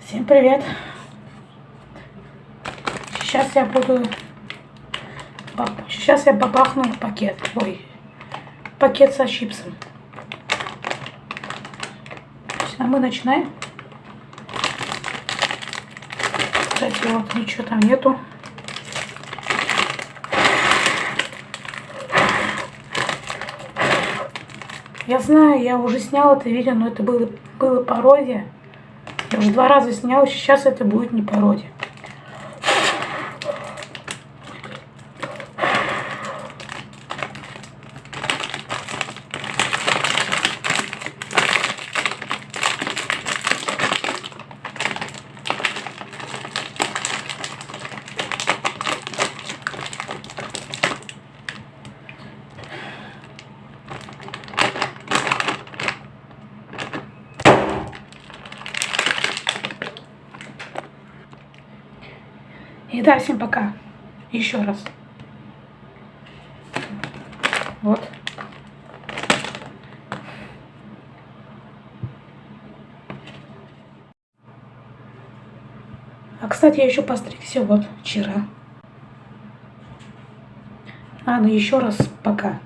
Всем привет! Сейчас я буду... Сейчас я бабахну пакет. Ой, пакет со чипсом. А мы начинаем. Кстати, вот ничего там нету. Я знаю, я уже снял это видео, но это было, было пародия. Я уже два раза снял, сейчас это будет не пародия. И да, всем пока. Еще раз. Вот. А, кстати, я еще постригся вот вчера. А, ну еще раз пока.